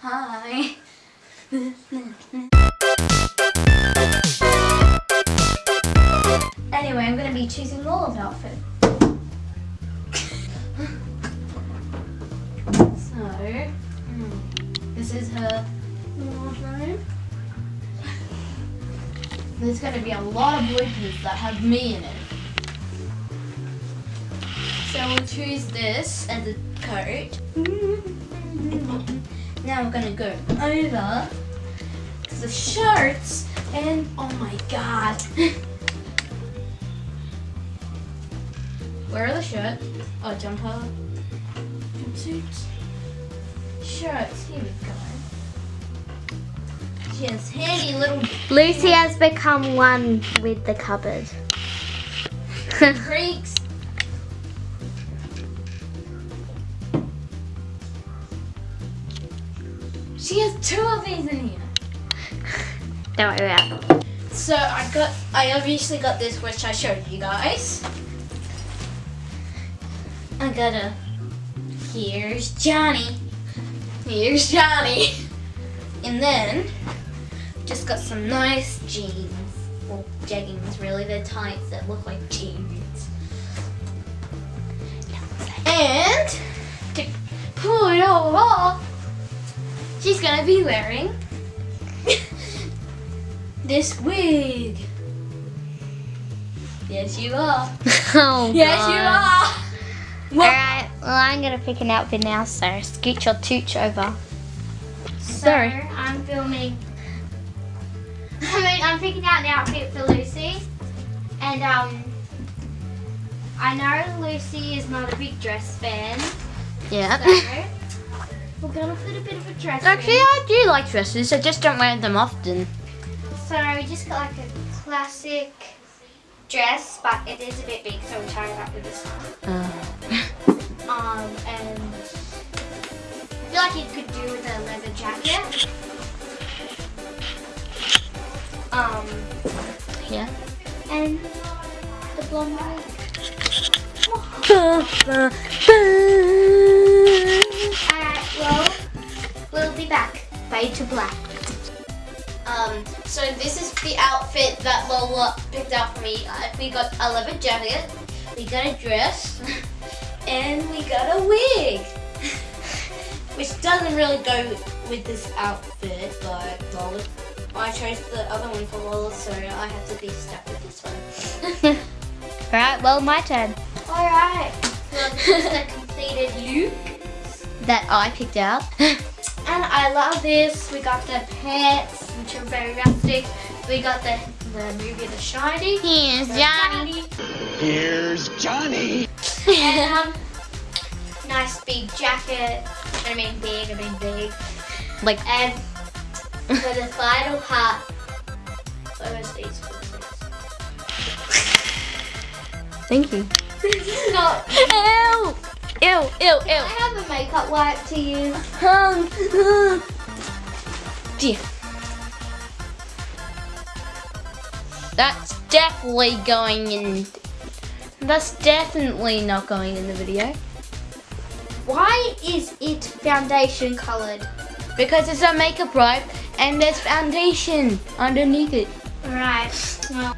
Hi. anyway, I'm going to be choosing Lola's outfit. so, hmm, this is her wardrobe. There's going to be a lot of bloopers that have me in it. So we'll choose this as a coat. now we're gonna go over to the shirts and oh my god. Where are the shirts? Oh, jumper, jumpsuits, shirts. Here we go. She has handy little Lucy has become one with the cupboard. creeks. She has two of these in here. Don't worry about it. So I got, I obviously got this, which I showed you guys. I got a, here's Johnny. Here's Johnny. And then, just got some nice jeans. Well, jeggings really, they're tights that look like jeans. And, to pull it all off, she's gonna be wearing this wig. Yes, you are. Oh, Yes, God. you are. Well, Alright, well, I'm going to pick an outfit now, so scoot your tooch over. so Sorry. I'm filming. I mean, I'm picking out an outfit for Lucy, and um, I know Lucy is not a big dress fan, Yeah. so we're gonna put a bit of a dress. Actually, in. I do like dresses, I just don't wear them often. So we just got like a classic dress, but it is a bit big, so we tried it out with this one. Uh, Um, and I feel like you could do with a leather jacket. Um, yeah. and the blonde the outfit that Lola picked out for me. Uh, we got a leather jacket, we got a dress, and we got a wig. Which doesn't really go with this outfit, but Lola, I chose the other one for Lola, so I have to be stuck with this one. Alright, well, my turn. Alright, well this is the completed look. That I picked out. And I love this. We got the pants, which are very rustic. We got the, the movie The Shining. Here's The Johnny. Here's Johnny. And um, nice big jacket. I mean big, I mean big. Like, And for the final part, what was these? What thank you. these? This is not. Ew! Ew, ew, I have a makeup wipe to use. Um, uh, dear. That's definitely going in. That's definitely not going in the video. Why is it foundation colored? Because it's a makeup wipe and there's foundation underneath it. Right. Well,